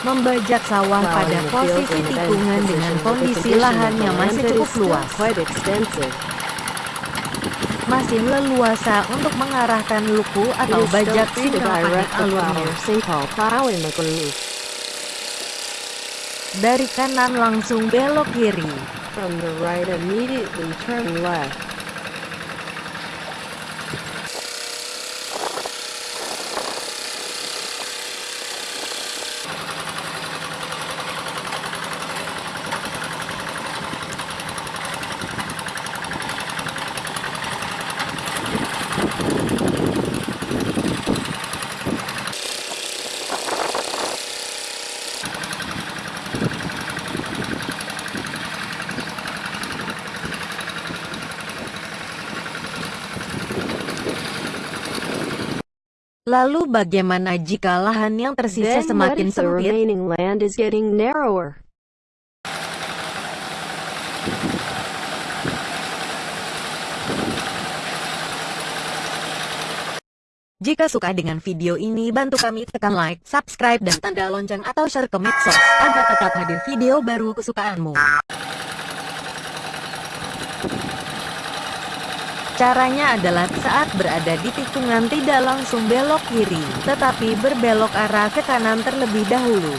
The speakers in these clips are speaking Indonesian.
Membajak sawah pada posisi tikungan dengan kondisi condition lahan of the yang land masih cukup luas. Masih leluasa untuk mengarahkan luku atau bajak plow alurnya. Dari kanan langsung belok kiri. From the right immediately turn left. Lalu bagaimana jika lahan yang tersisa Then semakin sempit? remaining land is getting narrower? Jika suka dengan video ini bantu kami tekan like, subscribe dan tanda lonceng atau share ke medsos agar tetap hadir video baru kesukaanmu. Caranya adalah saat berada di tikungan tidak langsung belok kiri, tetapi berbelok arah ke kanan terlebih dahulu.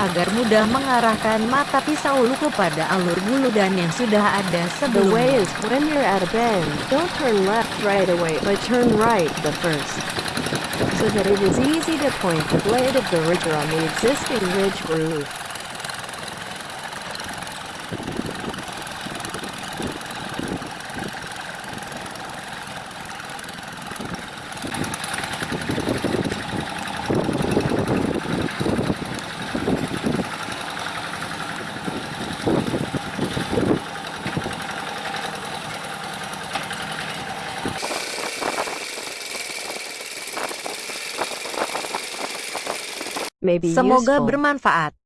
Agar mudah mengarahkan mata pisau luku pada alur guludan yang sudah ada The way sebelumnya. is when you're at a bend, don't turn left right away, but turn right the first. So that it is easy to point the blade of the rigger on the existing ridge groove. Semoga useful. bermanfaat.